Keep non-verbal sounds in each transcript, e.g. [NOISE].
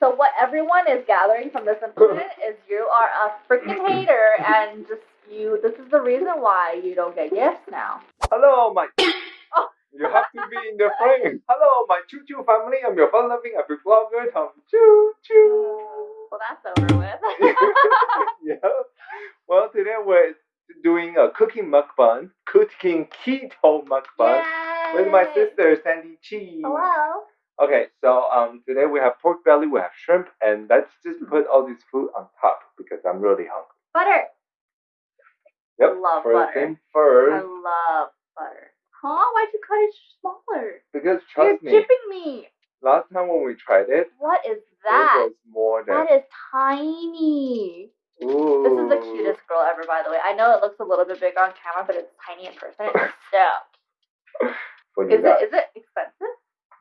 So what everyone is gathering from this incident [LAUGHS] is you are a freaking hater and just you. This is the reason why you don't get gifts now. Hello, my. Oh. [COUGHS] You have to be in the frame. Hello, my choo choo family. I'm your fun loving epic vlogger, Tom Choo Choo. Uh, well, that's over with. [LAUGHS] yeah. Well, today we're doing a cooking mukbang, cooking keto mukbang with my sister Sandy Chi. Hello. Okay, so um, today we have pork belly, we have shrimp, and let's just put all this food on top because I'm really hungry. Butter. Yep. Love first butter. thing I love butter. Huh? Why'd you cut it smaller? because trust You're me, chipping me. last time when we tried it, What is that? it that? was more than. That is tiny. Ooh. This is the cutest girl ever, by the way. I know it looks a little bit big on camera, but it's tiny in person. [LAUGHS] It's so. Is it? Is it expensive?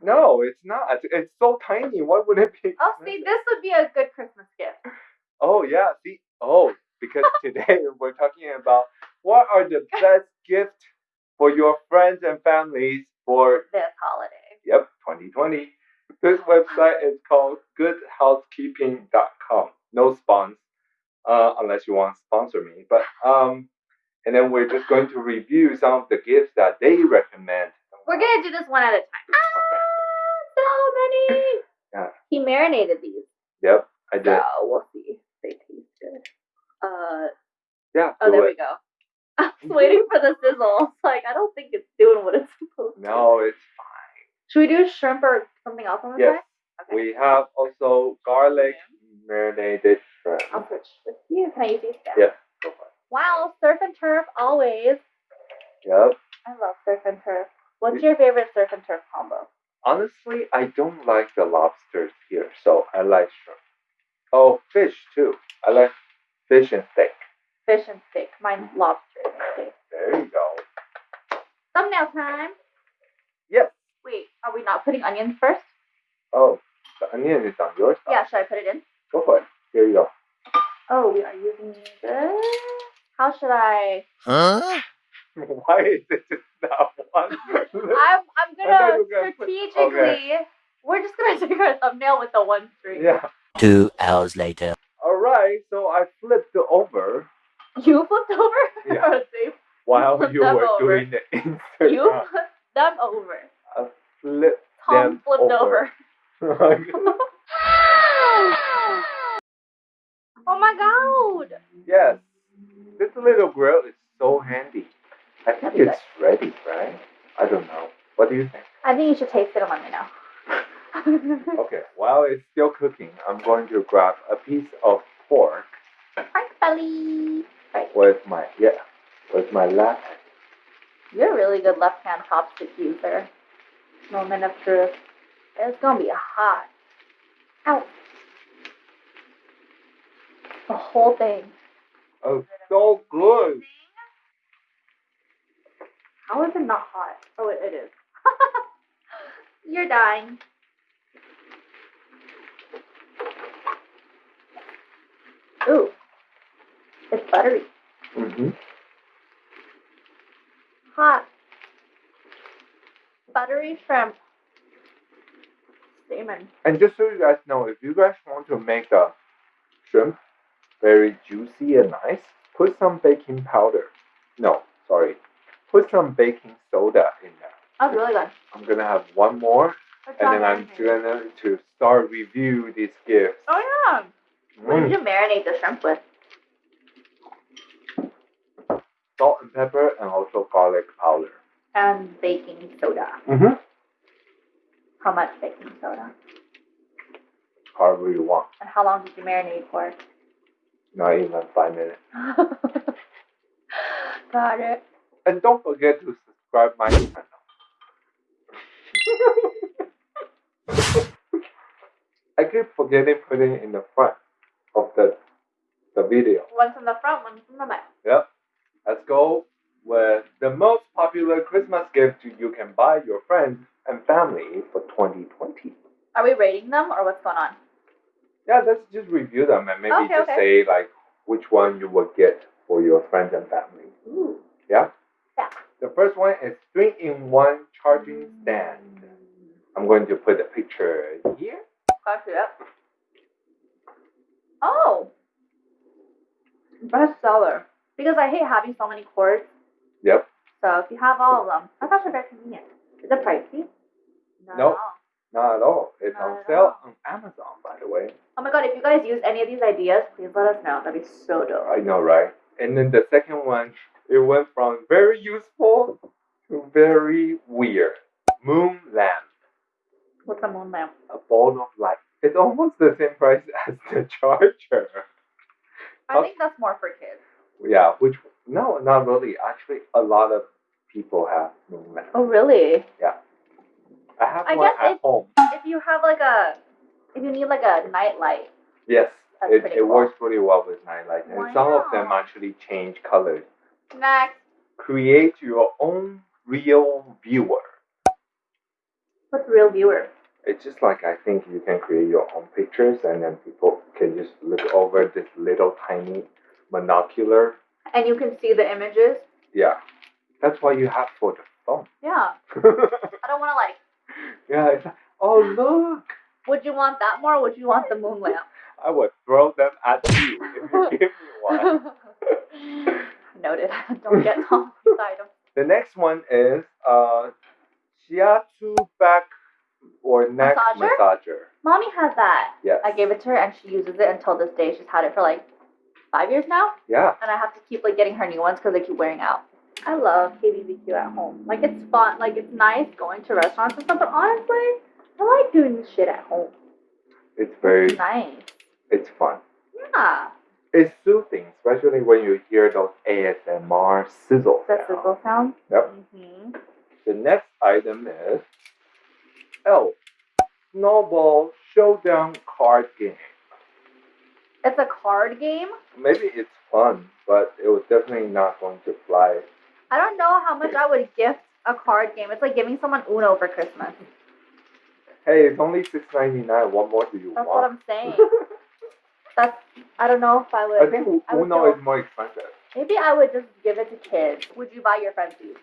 No, it's not. It's so tiny. Why would it be? Oh, see, this would be a good Christmas gift. Oh yeah, see. Oh, because [LAUGHS] today we're talking about what are the best gifts for your friends and families for This holiday. Yep, 2020. This website is called goodhousekeeping.com. No spons, uh, unless you want to sponsor me. But um, and then we're just going to review some of the gifts that they recommend. We're gonna do this one at a time. Ah, so many. Yeah. He marinated these, Yep, I did. so we'll see they taste good. Uh, Yeah. oh, there it. we go. [LAUGHS] I was waiting for the sizzle. Like I don't think it's doing what it's supposed to. No, it's fine. Should we do shrimp or something else on the Yes. side? Okay. We have also garlic marinated shrimp. I'll switch with you. Can I use these? Yeah, go for it. Wow, surf and turf always. Yep. I love surf and turf. What's your favorite surf and turf combo? Honestly, I don't like the lobsters here, so I like shrimp. Oh, fish too. I like fish and steak. Fish and steak. Mine's lobster and steak. There you go. Thumbnail time. Yes. Wait, are we not putting onions first? Oh, the onion is on your side. Yeah, should I put it in? Go for it. Here you go. Oh, we are using this. How should I? Huh? [LAUGHS] Why is it just that one? [LAUGHS] I'm I'm gonna you were gonna put- strategically. We're just gonna [LAUGHS] take our thumbnail with the one string. yeah. Two hours later. All right. So I flipped over You flipped over, Yeah. Oh, or they while you were over. doing the insert. you flipped them over. flip Tom them flipped over. [LAUGHS] Oh my god! yes. This little grill is so handy. I think it's ready, right? I don't know. What do you think? I think you should taste it and let me know. [LAUGHS] Okay, while it's still cooking, I'm going to grab a piece of pork Frank belly. Right. with my yeah, with my left. You're a really good left hand chopstick user. Moment of truth. It's gonna be hot. Ow. The whole thing. Oh, so good. How is it not hot? Oh, it, it is. [LAUGHS] You're dying. Ooh. It's buttery. Mm-hmm. Hot. Buttery shrimp. Salmon. And just so you guys know, if you guys want to make the shrimp very juicy and nice, put some baking powder. No, sorry. Put some baking soda in there. That's really good. I'm gonna have one more, and then I'm gonna to start review these gifts. Oh yeah. What did Mm. you marinate the shrimp with? Salt and pepper, and also garlic powder. And baking soda. Mm-hmm. How much baking soda? However you want. And how long did you marinate for? Not even five minutes. [LAUGHS] Got it. And don't forget to subscribe my channel. I keep forgetting putting it in the front of the the video. One's in the front, one's in the back. Yep. Let's go with the most popular Christmas gift you can buy your friends and family for 2020. Are we rating them or what's going on? Yeah, let's just review them and maybe Okay, just okay. say like which one you would get for your friends and family. Ooh. Yeah? Yeah. The first one is three in one charging stand. I'm going to put a picture here. Copy it. Oh. Bestseller. Because I hate having so many cords. Yep. So if you have all of them, that's actually very convenient. Is it pricey? No. Nope. Not at all. It's Not on sale all. on Amazon, by the way. Oh my god, if you guys use any of these ideas, please let us know. That'd be so dope. I know, right? And then the second one, it went from very useful to very weird. Moon lamp, What's a moon lamp? a ball of light. It's almost the same price [LAUGHS] as the charger. I think that's more for kids. Yeah, which no, not really. Actually, a lot of people have lamp. Oh really? Yeah. I have I one guess at it- home. If you have like a, if you need like a night light, Yes, That's it, it cool. works pretty well with night light, and some of them actually change colors. next. Create your own Reel Viewer. What's Reel Viewer? It's just like I think you can create your own pictures, and then people can just look over this little tiny monocular. And you can see the images. Yeah, that's why you have for the phone. Yeah. [LAUGHS] I don't want to like. yeah, it's like, oh look, Would you want that more? or Would you want the moon lamp? [LAUGHS] I would throw them at you if you give me [LAUGHS] one. Noted. Don't get Tom items. The next one is uh, shiatsu back or neck Massager? massager. Mommy has that. Yes. I gave it to her and she uses it until this day. She's had it for like five years now, Yeah. and I have to keep like getting her new ones because they keep wearing out. I love KBBQ at home. Like it's fun. Like it's nice going to restaurants and stuff. But honestly, I like doing this shit at home. It's very, It's nice. it's fun. Yeah. It's soothing, especially when you hear those ASMR sizzle The sounds. sizzle sound. Yep. hmm The next item is L Snowball Showdown card game. It's a card game. Maybe it's fun, but it was definitely not going to fly. I don't know how much I would gift a card game. It's like giving someone Uno for Christmas. Hey, it's only six ninety nine. What more do you want? That's what? I'm saying. [LAUGHS] That's. I don't know if I would. I think I would Uno is more expensive. Maybe I would just give it to kids. Would you buy your friends these?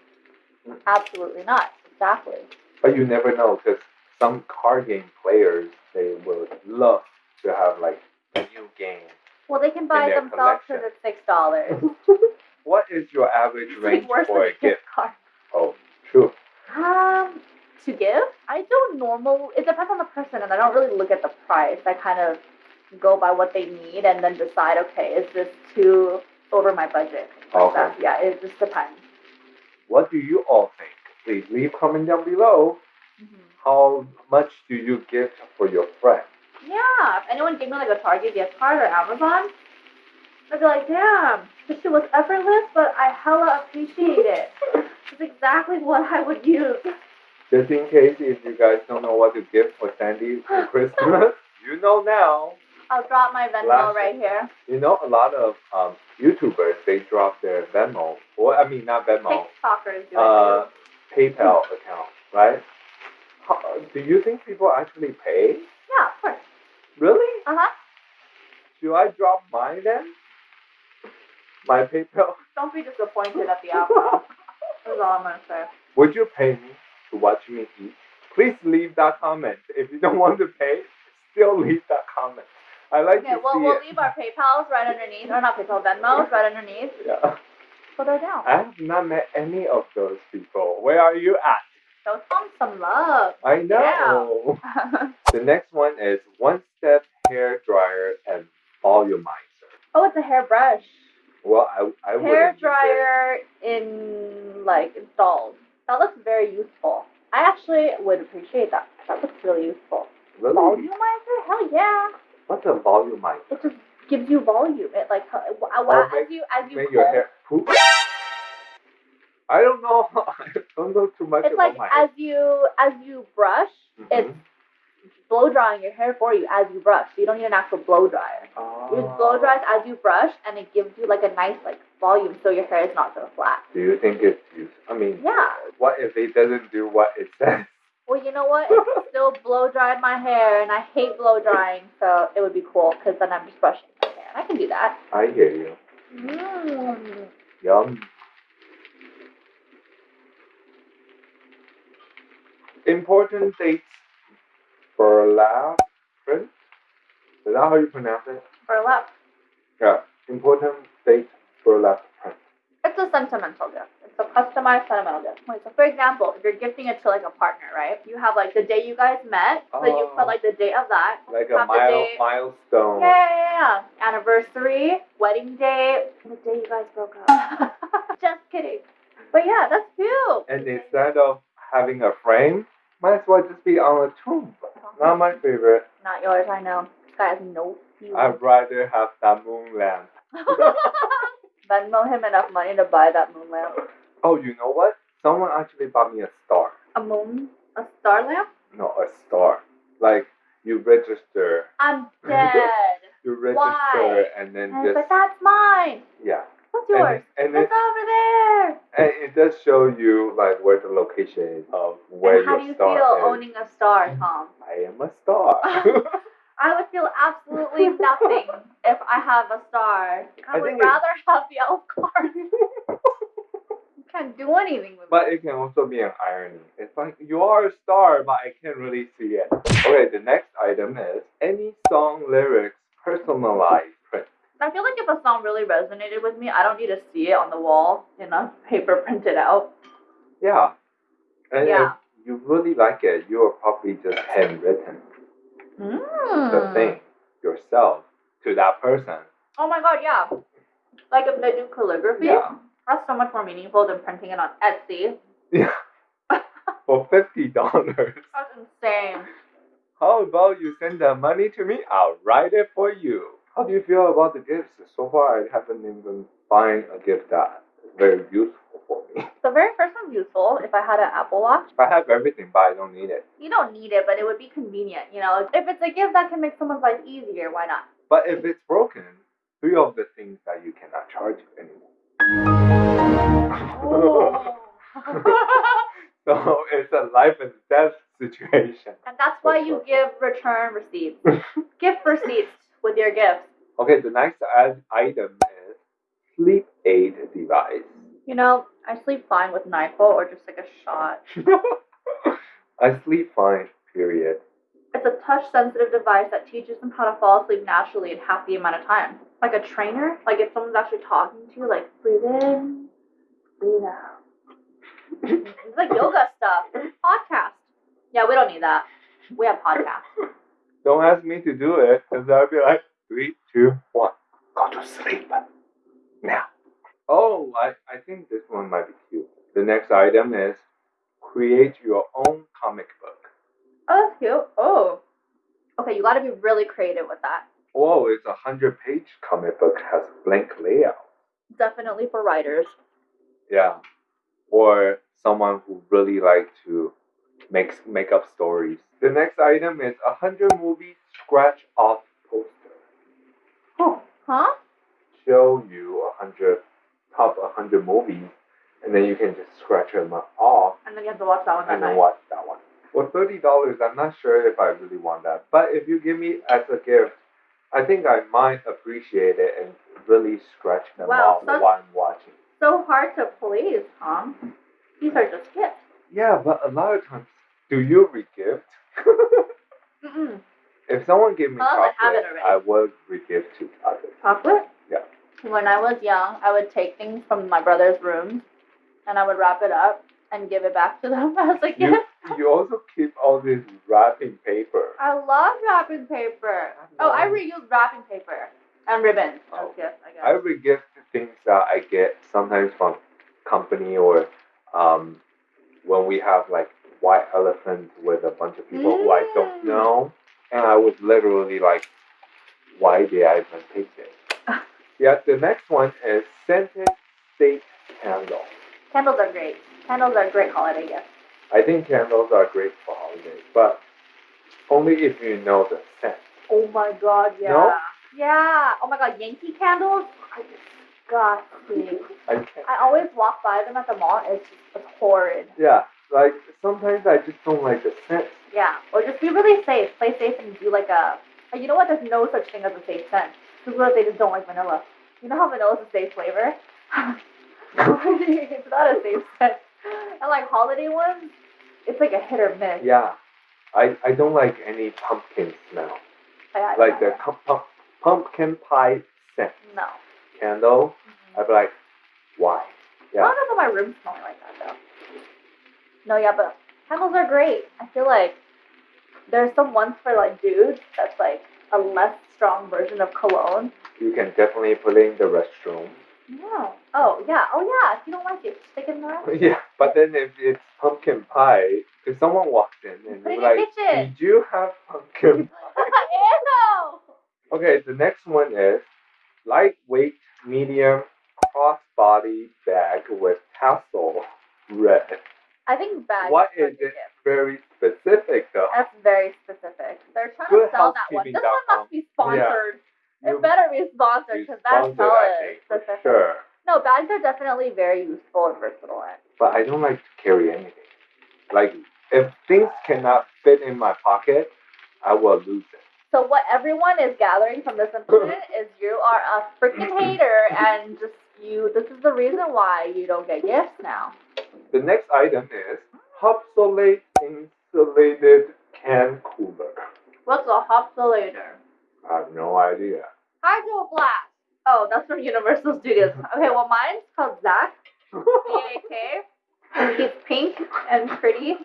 Absolutely not. Exactly. But you never know because some card game players they would love to have like game. Well, they can buy their themselves because collection. it's six dollars. [LAUGHS] What is your average range worse for than a gift? card. Oh, true. Um, to give, I don't normal. It depends on the person, and I don't really look at the price. I kind of go by what they need, and then decide. Okay, is this too over my budget? Okay. Yeah, it just depends. What do you all think? Please leave comment down below. How much do you give for your friend? Yeah, if anyone gave me like a Target gift card or Amazon, I'd be like, damn, this shit was effortless, but I hella appreciate it. [LAUGHS] It's exactly what I would use. Just in case if you guys don't know what to give for Sandy for [LAUGHS] Christmas, you know now. I'll drop my Venmo Last- right here. You know a lot of um, YouTubers they drop their Venmo or I mean not Venmo, TikTokers do uh, it PayPal account, right? How, do you think people actually pay? Yeah, of course. Really? Uh huh. Should I drop mine then? My PayPal? [LAUGHS] Don't be disappointed at the outcome. [LAUGHS] That's all I'm gonna say. Would you pay me to watch me eat? Please leave that comment. If you don't [LAUGHS] want to pay, still leave that comment. I like Okay, to well, see we'll it. leave our PayPal's right underneath, or not PayPal, Venmo's right underneath. Yeah. So they're down. I have not met any of those people. Where are you at? Show Tom some love. I know. [LAUGHS] The next one is one step hair dryer and volumizer. oh, it's a hairbrush. Well, I I Hair wouldn't use it. dryer in like installed. That looks very useful. I actually would appreciate that. That looks really useful. Really? Volumizer? Hell yeah! What's a volumizer? It just gives you volume. It like uh, Oh, as you as you Make your hair poop. I don't know. [LAUGHS] I don't know too much It's about like my as you as you brush, Mhm. it's blow drying your hair for you as you brush. So you don't need an actual blow dryer. You just blow dries Oh. as you brush, and it gives you like a nice like volume, so your hair is not so flat. Do you think it's used? I mean, Yeah. what if it doesn't do what it says? Well, you know what? It [LAUGHS] still blow dried my hair, and I hate blow drying, so it would be cool because then I'm just brushing my hair. I can do that. I hear you. Mm. Yum. Important dates for lab print. Is that how you pronounce it? Burlap. Yeah. Important date burlap print. It's a sentimental gift. It's a customized sentimental gift. Like, so for example, if you're gifting it to like a partner, right? You have like the day you guys met, so you Oh. put like the date of that. Like a mile, date. milestone. Yeah, yeah, yeah. Anniversary, wedding day, the day you guys broke up. [LAUGHS] Just kidding. But yeah, that's cute. And instead of having a frame, might as well just be on a tomb. Not my favorite. Not yours, I know. This guy has no feelings. I'd rather have that moon lamp. [LAUGHS] Venmo him enough money to buy that moon lamp. Oh, you know what? Someone actually bought me a star. A moon? A star lamp? No, a star. Like you register, I'm [LAUGHS] dead. you register, Why? and then And- just but that's mine. yeah. What's And, yours? and, it, It's over there. and it does show you like where the location is of where and how your do you feel is. owning a star, Tom? I am a star. [LAUGHS] I would feel absolutely [LAUGHS] nothing if I have a star. I, I would think it- rather have the elf card. [LAUGHS] you can't do anything with it. But it can also be an irony. It's like you are a star, but I can't really see it. Okay, the next item is any song lyrics personalized I feel like if a song really resonated with me, I don't need to see it on the wall in a [LAUGHS] paper printed out. Yeah. And Yeah. if you really like it, you are probably just handwritten Mm. the thing yourself to that person. Oh my god, yeah. Like if they do calligraphy, Yeah. that's so much more meaningful than printing it on Etsy. Yeah. [LAUGHS] For fifty dollars. That's insane. How about you send the money to me? I'll write it for you. How do you feel about the gifts? So far, I haven't even find a gift that is very useful for me. [LAUGHS] The very first one's useful if I had an Apple Watch. I have everything, but I don't need it. You don't need it, but it would be convenient. You know, if it's a gift that can make someone's life easier, why not? But if it's broken, three of the things that you cannot charge anymore. Oh. [LAUGHS] so it's a life and death situation. and that's why you give return receipts, [LAUGHS] gift receipts with your gifts. Okay, the next item is sleep aid device. You know, I sleep fine with NyQuil or just like a shot. [LAUGHS] I sleep fine, period. It's a touch-sensitive device that teaches them how to fall asleep naturally in half the amount of time. Like a trainer, like if someone's actually talking to you, like breathe in, breathe out. [LAUGHS] it's like yoga stuff. Podcast. Yeah, we don't need that. We have podcasts. [LAUGHS] Don't ask me to do it, because I'll be like, three, two, one, go to sleep. Now. Oh, I, I think this one might be cute. The next item is create your own comic book. Oh, that's cute. Oh. Okay, you gotta be really creative with that. Oh, it's a hundred page comic book, has blank layout. Definitely for writers. Yeah. Or someone who really like to make make up stories. The next item is a hundred movie scratch off poster. Oh. Huh? Show you a hundred top a hundred movies, and then you can just scratch them off And then you have to watch that one and then night. watch that one. For thirty dollars, I'm not sure if I really want that. But if you give me as a gift, I think I might appreciate it and really scratch them Wow, off so- while I'm watching. So hard to please, Tom. These are just gifts. Yeah, but a lot of times, do you regift? Mm-mm. if someone gave me Unless I have chocolate, it already. I would regift to others. Chocolate? Yeah. When I was young, I would take things from my brother's room and I would wrap it up and give it back to them [LAUGHS] as a You, gift. you also keep all this wrapping paper. I love wrapping paper. Oh, I reuse wrapping paper and ribbons. Oh. I guess. I regift things that I get sometimes from company or um, when we have like white elephant with a bunch of people who I don't Mm. know, and I was literally like, why did I even pick this? [LAUGHS] yeah, the next one is scented state candle. Candles are great. Candles are a great holiday gift. I think candles are great for holidays, but only if you know the scent. Oh my god, yeah. No? Yeah. Oh my god, Yankee candles are disgusting. I can't. I always walk by them at the mall. It's it's horrid. Yeah, like sometimes I just don't like the scent. Yeah. Or just be really safe. Play safe and do like a. like, You know what? There's no such thing as a safe scent. Because if they just don't like vanilla? You know how vanilla is a safe flavor? [LAUGHS] it's not a safe scent. And like holiday ones, it's like a hit or miss. Yeah, I, I don't like any pumpkin smell. I- like the pump, pumpkin pie scent No. Candle. Mm-hmm. I'd be like, why? I don't know if my room's smelling like that though. No, yeah, but candles are great. I feel like there's some ones for like dudes that's like a less strong version of cologne. You can definitely put it in the restroom. No. Oh yeah. Oh yeah. If you don't like it, stick it in the [LAUGHS] restroom. Yeah, but then if it's pumpkin pie, if someone walks in and Put it they're in like, kitchen. did you have pumpkin [LAUGHS] Ew. Okay, the next one is lightweight, medium, crossbody bag with tassel red. I think bags. What is, is it? Very specific though. That's very specific. They're trying Good to sell that one. This one must be sponsored. You- It better be sponsored because that's for specific. Sure, No, bags are definitely very useful and versatile. but I don't like to carry anything. Like if things cannot fit in my pocket, I will lose it. So what everyone is gathering from this incident [LAUGHS] is you are a freaking hater and just you this is the reason why you don't get gifts now. The next item is Hopsolate insulated can cooler. What's a hopsulator? I have no idea. Hydro blast. Oh, that's from Universal Studios. [LAUGHS] Okay, well mine's called Zach. Z-A-K. [LAUGHS] He's pink and pretty.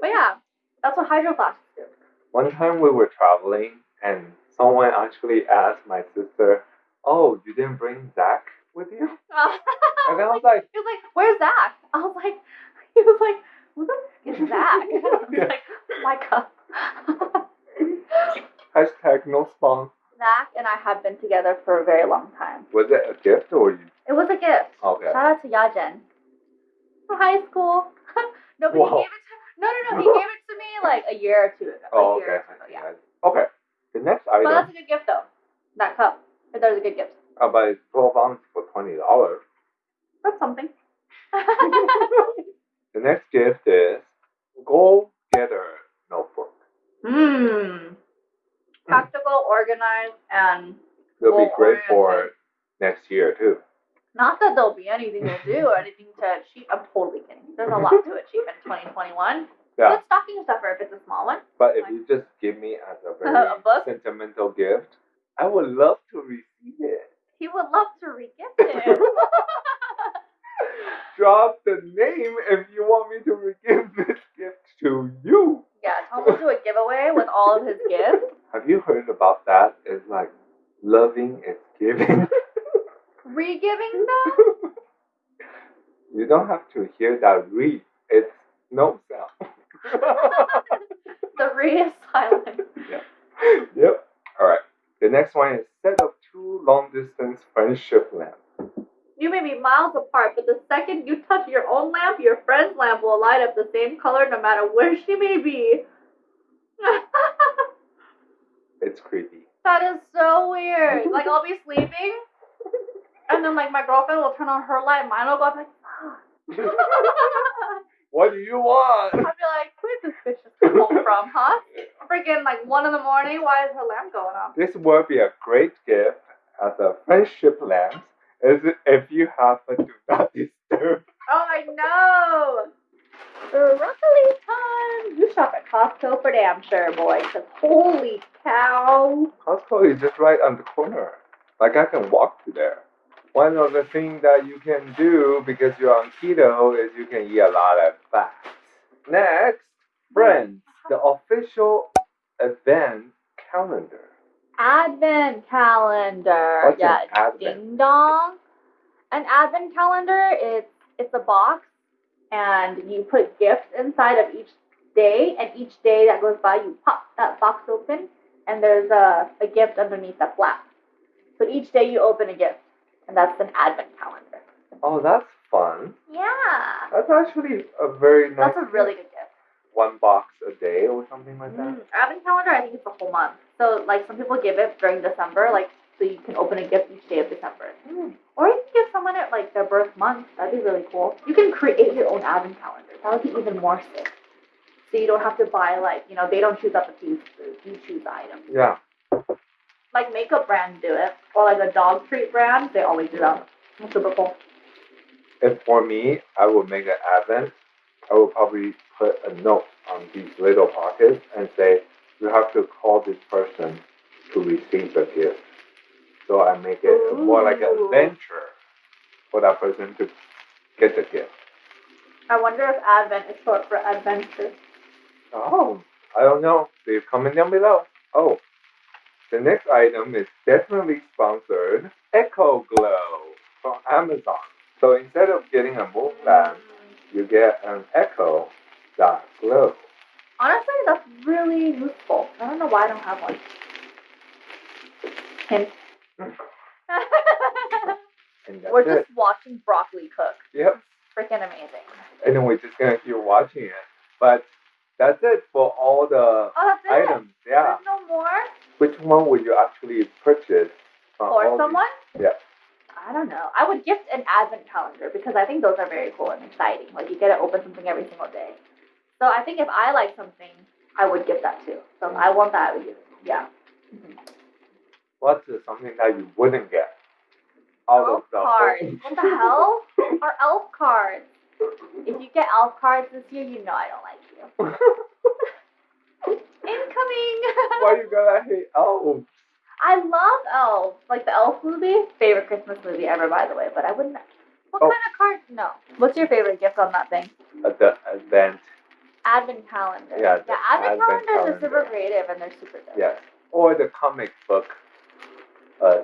But yeah, that's what hydro do. One time we were traveling and someone actually asked my sister, Oh, you didn't bring Zach with you? [LAUGHS] And I was like, He was like, "Where's Zach?" I was like, "He was like, who the f- is Zach?" [LAUGHS] I was like, oh "Micah." [LAUGHS] hashtag no spawn. Zach and I have been together for a very long time. Was it a gift or you? It was a gift. Okay. Shout out to Yajen from high school. no, but Wow. he gave it to no, no, no. He [LAUGHS] gave it to me like a year or two ago. Oh, okay. ago, yeah. Okay. The next But that's a good gift though. That cup. That was a good gift. but it's 12 ounce for $20. That's something. [LAUGHS] The next gift is Go Getter Notebook. Hmm. Practical, organized, and It'll be great for next year too. Not that there'll be anything to do or [LAUGHS] anything to achieve. I'm totally kidding. There's a lot to achieve in 2021. Yeah. Good stocking stuffer if it's a small one. But if you just give me as a [LAUGHS] very A sentimental gift, I would love to receive it. He would love to re-gift it. [LAUGHS] Drop the name if you want me to give this gift to you. yeah, Tom will do a giveaway with all of his gifts. Have you heard about that? It's like loving is giving. Re-giving though? [LAUGHS] you don't have to hear that re. It's no sound. [LAUGHS] The re is silent. Yeah. yep. All right. The next one is set of two long distance friendship lamps. You may be miles apart, but the second you touch your own lamp, your friend's lamp will light up the same color no matter where she may be. [LAUGHS] It's creepy. That is so weird. Like I'll be sleeping, and then like my girlfriend will turn on her light, mine will go up like. Ah. [LAUGHS] What do you want? I'd be like, where's this bitch just come from, huh? Freaking like one in the morning. Why is her lamp going off? This would be a great gift as a friendship lamp is if you have a do not disturb. Oh, I know. Broccoli time. You shop at Costco for damn sure, boy. Cause holy cow. Costco is just right on the corner. Like I can walk to there. One of the things that you can do because you're on keto is you can eat a lot of fats. Next, friends, the official advent calendar. Advent calendar. What's yeah, an advent? ding dong. An advent calendar. It's it's a box, and you put gifts inside of each day, and each day that goes by, you pop that box open, and there's a, a gift underneath the flap. So each day you open a gift, and that's an advent calendar. Oh, that's fun. Yeah, That's actually a very nice. that's a really good gift. one box a day or something like that. Mm, advent calendar, I think it's a whole month. So like some people give it during December, like so you can open a gift each day of December. Mm. Or you can give someone it like their birth month. That'd be really cool. You can create your own advent calendar. That would be even more sick. So you don't have to buy like you know they don't choose out the pieces. You choose the item. Yeah. Like makeup brands do it, or like a dog treat brand, they always do that. That's super cool. If for me, I would make an advent. I would probably put a note on these little pockets and say, you have to call this person to receive the gift. So I make it more like an Ooh. adventure for that person to get the gift. I wonder if Advent is short for adventure. Oh, I don't know. Leave comment down below. Oh, the next item is definitely sponsored. Echo Glow from Amazon. So instead of getting a move lamp, you get an Echo that glow. Honestly, that's really useful. I don't know why I don't have one. Hint. [LAUGHS] We're it. just watching broccoli cook. Yep. Freaking amazing. And then we're just gonna keep watching it. But that's it for all the Oh, that's it. items. Yeah. There's no more Which one would you actually purchase? from all for these? someone. Yeah. I don't know. I would gift an advent calendar because I think those are very cool and exciting. Like you get to open something every single day. So I think if I like something, I would gift that too. So if I want that. I would give. Yeah. Mhm. What's something that you wouldn't get? Out Elf of the cards. What the hell? [LAUGHS] Are elf cards? If you get elf cards this year, you know I don't like you. [LAUGHS] Incoming. [LAUGHS] Why you gotta hate elves? I love elves. Like the elf movie. Favorite Christmas movie ever, by the way. But I wouldn't. What Oh. kind of card? No. What's your favorite gift on that thing? The event, Advent calendar. Yeah, the Yeah. Advent, advent calendars are super creative and they're super dope. yes. Or the comic book, uh,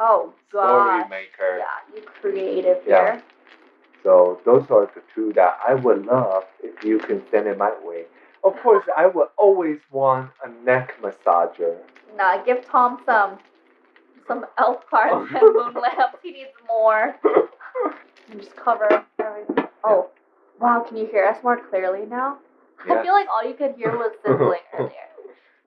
Oh God. story maker. Yeah, you creative Yeah. here. So those are the two that I would love if you can send it my way. Of course, I would always want a neck massager. Nah, give Tom some some elf cards [LAUGHS] and moon lamps. He needs more. And [LAUGHS] just cover everything. Oh, wow! Can you hear us more clearly now? I feel like all you could hear was [LAUGHS] sizzling earlier.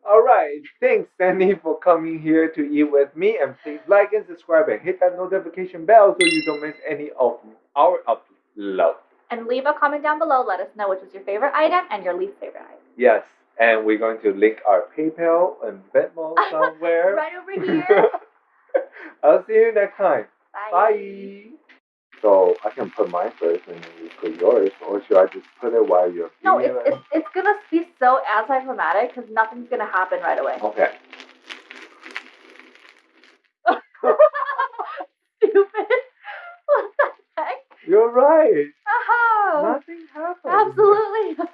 All right. Thanks, Sandy, for coming here to eat with me. And please like and subscribe and hit that notification bell so you don't miss any of our uploads. And leave a comment down below. Let us know which was your favorite item and your least favorite item. Yes. And we're going to link our PayPal and Venmo [LAUGHS] somewhere. Right over here. [LAUGHS] I'll see you next time. Bye. Bye. So I can put mine first and then you put yours, or should I just put it while you're No, it's, it's, it's gonna be so anticlimactic because nothing's gonna happen right away. Okay. [LAUGHS] Stupid. what the heck? You're right. Nothing happened. Absolutely.